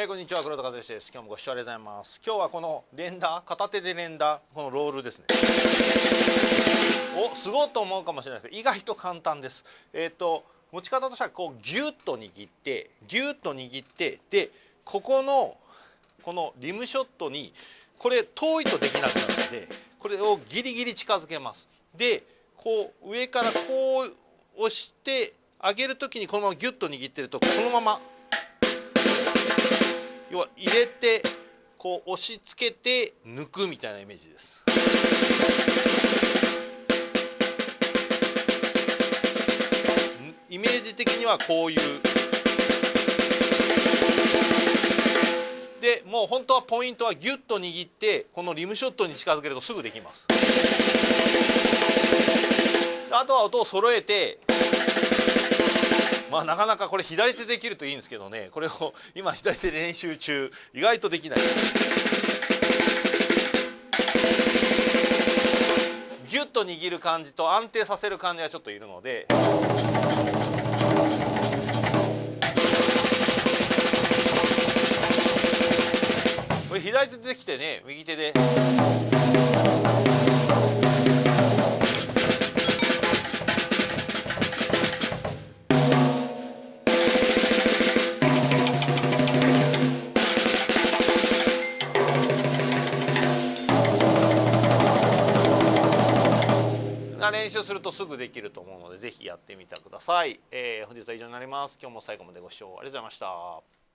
えー、こんにちは黒田和之です。今日もご視聴ありがとうございます。今日はこの連打片手で連打このロールですね。おすごいと思うかもしれないですけど意外と簡単です。えっ、ー、と持ち方としてはこうギュッと握ってギュッと握ってでここのこのリムショットにこれ遠いとできなくなるのでこれをギリギリ近づけます。でこう上からこう押して上げる時にこのままギュッと握ってるとこのまま要は入れてこう押し付けて抜くみたいなイメージです。イメージ的にはこういうでもう本当はポイントはギュッと握ってこのリムショットに近づけるとすぐできますあとは音を揃えてまあなかなかこれ左手できるといいんですけどね。これを今左手で練習中。意外とできない。ギュッと握る感じと安定させる感じがちょっといるので。これ左手できてね右手で。な練習するとすぐできると思うのでぜひやってみてください、えー、本日は以上になります。今日も最後までご視聴ありがとうございました。